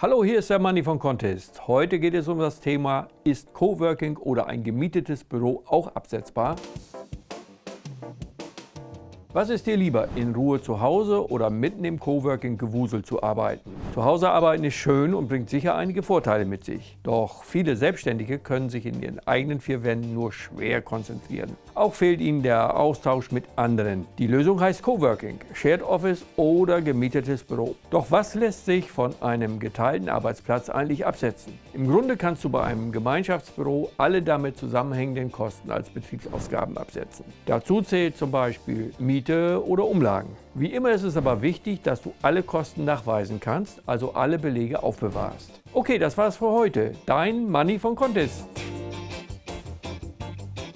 Hallo, hier ist der Manni von Contest. Heute geht es um das Thema, ist Coworking oder ein gemietetes Büro auch absetzbar? Was ist dir lieber, in Ruhe zu Hause oder mitten im Coworking-Gewusel zu arbeiten? Zu Hause arbeiten ist schön und bringt sicher einige Vorteile mit sich. Doch viele Selbstständige können sich in ihren eigenen vier Wänden nur schwer konzentrieren. Auch fehlt ihnen der Austausch mit anderen. Die Lösung heißt Coworking, Shared Office oder gemietetes Büro. Doch was lässt sich von einem geteilten Arbeitsplatz eigentlich absetzen? Im Grunde kannst du bei einem Gemeinschaftsbüro alle damit zusammenhängenden Kosten als Betriebsausgaben absetzen. Dazu zählt zum Beispiel Miete, Miete oder Umlagen. Wie immer ist es aber wichtig, dass du alle Kosten nachweisen kannst, also alle Belege aufbewahrst. Okay, das war's für heute. Dein Money von Contest.